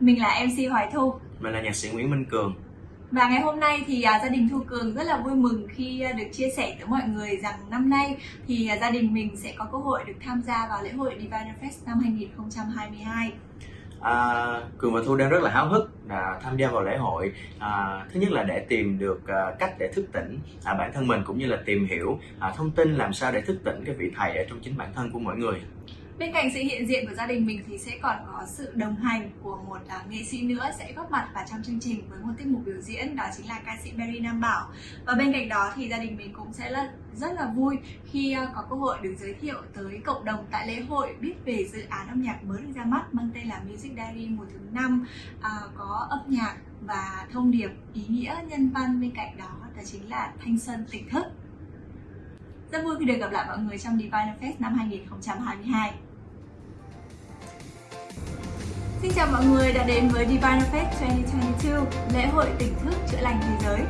Mình là MC Hoài Thu Mình là nhạc sĩ Nguyễn Minh Cường và ngày hôm nay thì à, gia đình Thu Cường rất là vui mừng khi à, được chia sẻ tới mọi người rằng năm nay thì à, gia đình mình sẽ có cơ hội được tham gia vào lễ hội Diviner Fest năm 2022. À, Cường và Thu đang rất là háo hức à, tham gia vào lễ hội. À, thứ nhất là để tìm được à, cách để thức tỉnh à, bản thân mình cũng như là tìm hiểu à, thông tin làm sao để thức tỉnh cái vị thầy ở trong chính bản thân của mỗi người. Bên cạnh sự hiện diện của gia đình mình thì sẽ còn có sự đồng hành của một uh, nghệ sĩ nữa sẽ góp mặt vào trong chương trình với một tiết mục biểu diễn đó chính là ca sĩ Berry Nam Bảo. Và bên cạnh đó thì gia đình mình cũng sẽ là rất là vui khi uh, có cơ hội được giới thiệu tới cộng đồng tại lễ hội biết về dự án âm nhạc mới được ra mắt mang tên là Music Diary mùa thứ năm uh, có âm nhạc và thông điệp ý nghĩa nhân văn. Bên cạnh đó đó chính là thanh xuân tỉnh thức rất vui khi được gặp lại mọi người trong Divine Fest năm 2022 Xin chào mọi người đã đến với Divine Fest 2022, lễ hội tỉnh thức chữa lành thế giới.